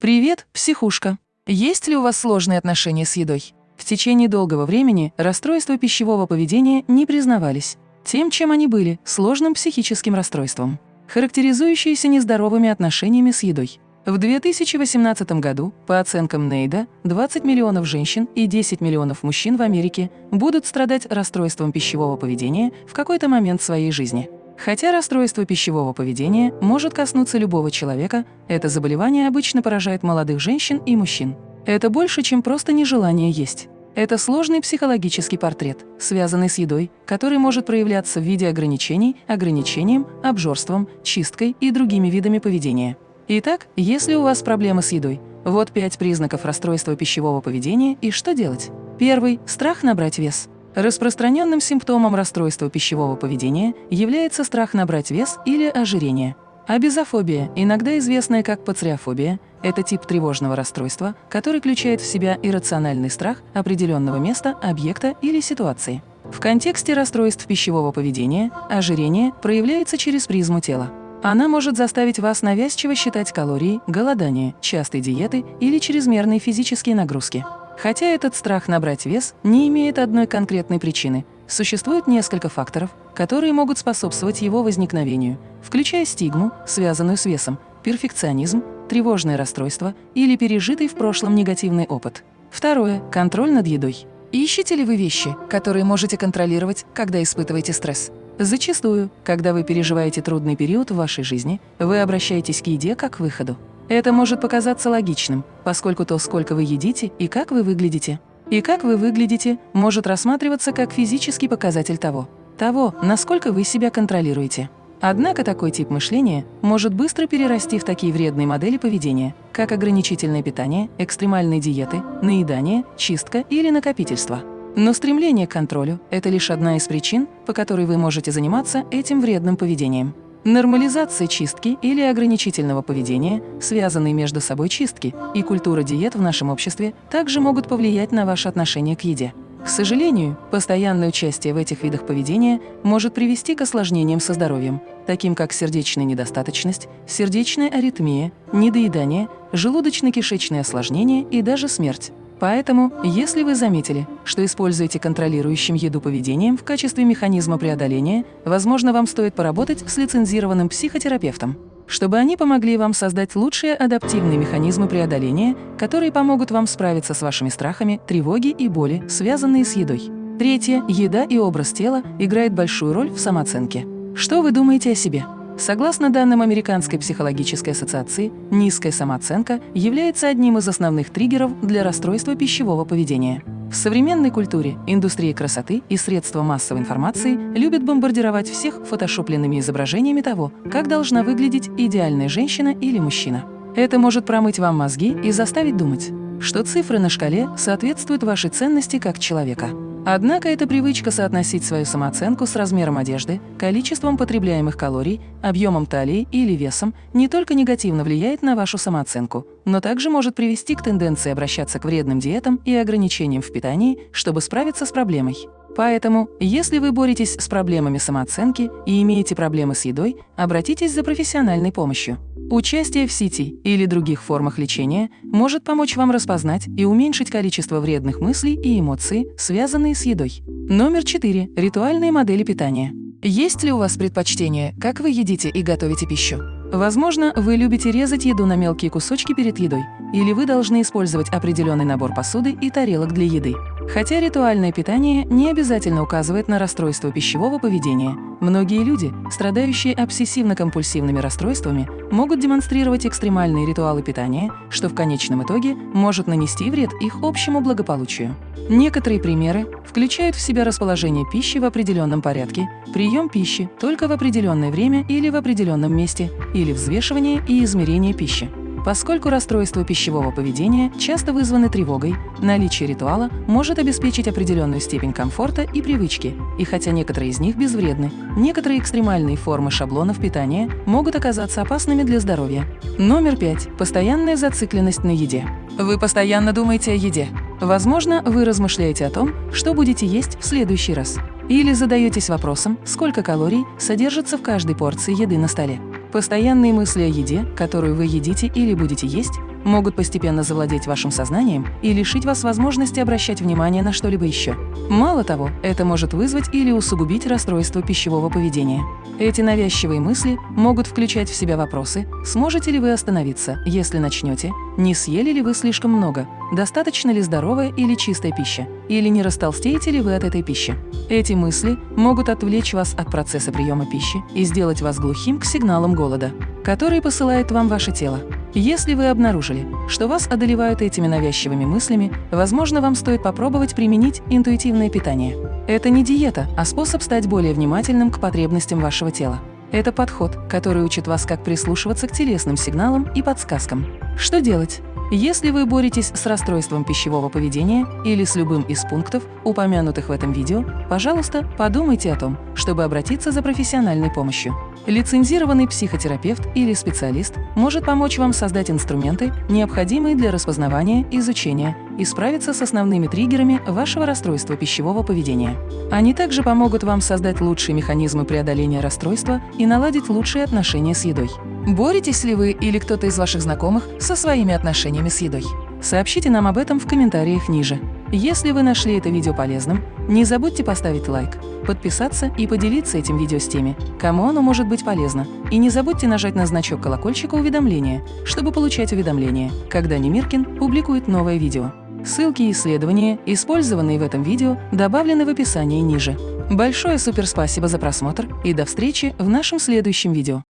Привет, психушка! Есть ли у вас сложные отношения с едой? В течение долгого времени расстройства пищевого поведения не признавались тем, чем они были – сложным психическим расстройством, характеризующиеся нездоровыми отношениями с едой. В 2018 году, по оценкам Нейда, 20 миллионов женщин и 10 миллионов мужчин в Америке будут страдать расстройством пищевого поведения в какой-то момент своей жизни. Хотя расстройство пищевого поведения может коснуться любого человека, это заболевание обычно поражает молодых женщин и мужчин. Это больше, чем просто нежелание есть. Это сложный психологический портрет, связанный с едой, который может проявляться в виде ограничений, ограничением, обжорством, чисткой и другими видами поведения. Итак, если у вас проблемы с едой, вот пять признаков расстройства пищевого поведения и что делать. Первый – страх набрать вес. Распространенным симптомом расстройства пищевого поведения является страх набрать вес или ожирение. Абизофобия, иногда известная как пациофобия, это тип тревожного расстройства, который включает в себя иррациональный страх определенного места, объекта или ситуации. В контексте расстройств пищевого поведения ожирение проявляется через призму тела. Она может заставить вас навязчиво считать калории, голодание, частые диеты или чрезмерные физические нагрузки. Хотя этот страх набрать вес не имеет одной конкретной причины, существует несколько факторов, которые могут способствовать его возникновению, включая стигму, связанную с весом, перфекционизм, тревожное расстройство или пережитый в прошлом негативный опыт. Второе – контроль над едой. Ищете ли вы вещи, которые можете контролировать, когда испытываете стресс? Зачастую, когда вы переживаете трудный период в вашей жизни, вы обращаетесь к еде как к выходу. Это может показаться логичным, поскольку то, сколько вы едите и как вы выглядите. И как вы выглядите может рассматриваться как физический показатель того, того, насколько вы себя контролируете. Однако такой тип мышления может быстро перерасти в такие вредные модели поведения, как ограничительное питание, экстремальные диеты, наедание, чистка или накопительство. Но стремление к контролю – это лишь одна из причин, по которой вы можете заниматься этим вредным поведением. Нормализация чистки или ограничительного поведения, связанные между собой чистки, и культура диет в нашем обществе также могут повлиять на ваше отношение к еде. К сожалению, постоянное участие в этих видах поведения может привести к осложнениям со здоровьем, таким как сердечная недостаточность, сердечная аритмия, недоедание, желудочно-кишечные осложнения и даже смерть. Поэтому, если вы заметили, что используете контролирующим еду поведением в качестве механизма преодоления, возможно, вам стоит поработать с лицензированным психотерапевтом, чтобы они помогли вам создать лучшие адаптивные механизмы преодоления, которые помогут вам справиться с вашими страхами, тревоги и боли, связанные с едой. Третье. Еда и образ тела играет большую роль в самооценке. Что вы думаете о себе? Согласно данным Американской психологической ассоциации, низкая самооценка является одним из основных триггеров для расстройства пищевого поведения. В современной культуре индустрия красоты и средства массовой информации любят бомбардировать всех фотошопленными изображениями того, как должна выглядеть идеальная женщина или мужчина. Это может промыть вам мозги и заставить думать, что цифры на шкале соответствуют вашей ценности как человека. Однако эта привычка соотносить свою самооценку с размером одежды, количеством потребляемых калорий, объемом талии или весом не только негативно влияет на вашу самооценку, но также может привести к тенденции обращаться к вредным диетам и ограничениям в питании, чтобы справиться с проблемой. Поэтому, если вы боретесь с проблемами самооценки и имеете проблемы с едой, обратитесь за профессиональной помощью. Участие в сети или других формах лечения может помочь вам распознать и уменьшить количество вредных мыслей и эмоций, связанные с едой. Номер 4. Ритуальные модели питания. Есть ли у вас предпочтение, как вы едите и готовите пищу? Возможно, вы любите резать еду на мелкие кусочки перед едой, или вы должны использовать определенный набор посуды и тарелок для еды. Хотя ритуальное питание не обязательно указывает на расстройство пищевого поведения, многие люди, страдающие обсессивно-компульсивными расстройствами, могут демонстрировать экстремальные ритуалы питания, что в конечном итоге может нанести вред их общему благополучию. Некоторые примеры включают в себя расположение пищи в определенном порядке, прием пищи только в определенное время или в определенном месте, или взвешивание и измерение пищи. Поскольку расстройства пищевого поведения часто вызваны тревогой, наличие ритуала может обеспечить определенную степень комфорта и привычки, и хотя некоторые из них безвредны, некоторые экстремальные формы шаблонов питания могут оказаться опасными для здоровья. Номер пять. Постоянная зацикленность на еде. Вы постоянно думаете о еде. Возможно, вы размышляете о том, что будете есть в следующий раз. Или задаетесь вопросом, сколько калорий содержится в каждой порции еды на столе. Постоянные мысли о еде, которую вы едите или будете есть, могут постепенно завладеть вашим сознанием и лишить вас возможности обращать внимание на что-либо еще. Мало того, это может вызвать или усугубить расстройство пищевого поведения. Эти навязчивые мысли могут включать в себя вопросы «Сможете ли вы остановиться, если начнете?», «Не съели ли вы слишком много?», «Достаточно ли здоровая или чистая пища?», или «Не растолстеете ли вы от этой пищи?». Эти мысли могут отвлечь вас от процесса приема пищи и сделать вас глухим к сигналам голода, которые посылает вам ваше тело. Если вы обнаружили, что вас одолевают этими навязчивыми мыслями, возможно, вам стоит попробовать применить интуитивное питание. Это не диета, а способ стать более внимательным к потребностям вашего тела. Это подход, который учит вас, как прислушиваться к телесным сигналам и подсказкам. Что делать? Если вы боретесь с расстройством пищевого поведения или с любым из пунктов, упомянутых в этом видео, пожалуйста, подумайте о том, чтобы обратиться за профессиональной помощью. Лицензированный психотерапевт или специалист может помочь вам создать инструменты, необходимые для распознавания, изучения и справиться с основными триггерами вашего расстройства пищевого поведения. Они также помогут вам создать лучшие механизмы преодоления расстройства и наладить лучшие отношения с едой. Боретесь ли вы или кто-то из ваших знакомых со своими отношениями с едой? Сообщите нам об этом в комментариях ниже. Если вы нашли это видео полезным, не забудьте поставить лайк, подписаться и поделиться этим видео с теми, кому оно может быть полезно. И не забудьте нажать на значок колокольчика уведомления, чтобы получать уведомления, когда Немиркин публикует новое видео. Ссылки и исследования, использованные в этом видео, добавлены в описании ниже. Большое суперспасибо за просмотр и до встречи в нашем следующем видео.